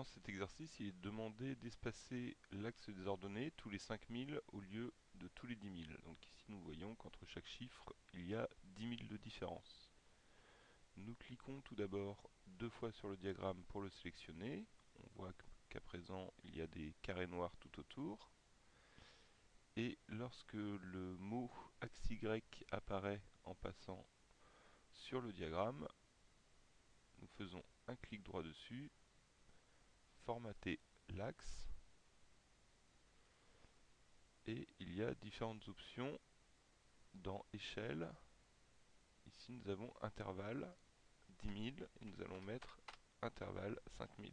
Dans cet exercice, il est demandé d'espacer l'axe des ordonnées tous les 5000 au lieu de tous les 10 000. Donc ici, nous voyons qu'entre chaque chiffre, il y a 10 000 de différence. Nous cliquons tout d'abord deux fois sur le diagramme pour le sélectionner. On voit qu'à présent, il y a des carrés noirs tout autour. Et lorsque le mot axe Y apparaît en passant sur le diagramme, nous faisons un clic droit dessus formater l'axe. Et il y a différentes options dans échelle. Ici nous avons intervalle 10 000 et nous allons mettre intervalle 5000